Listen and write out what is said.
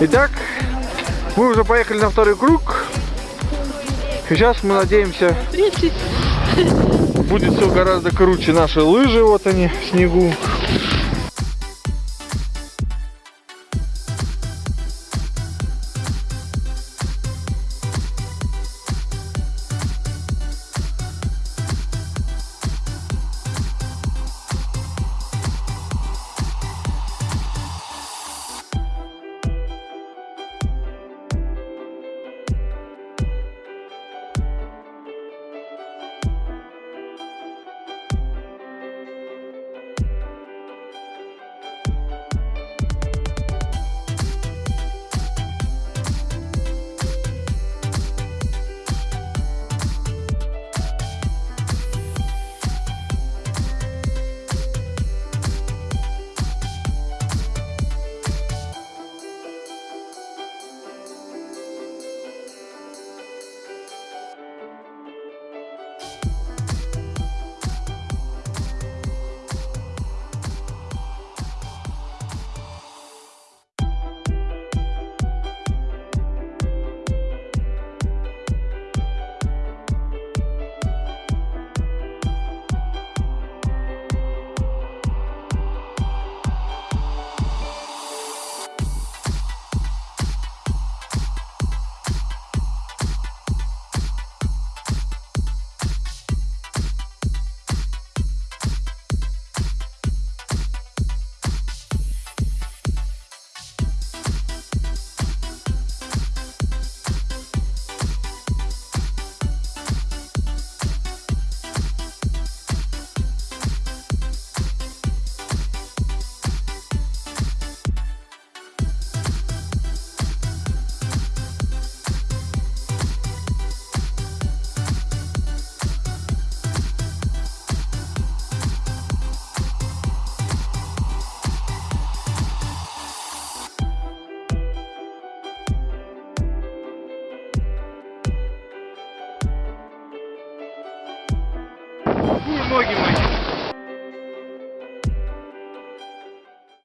Итак, мы уже поехали на второй круг. Сейчас мы надеемся, будет все гораздо круче. Наши лыжи, вот они, в снегу. И ноги мои.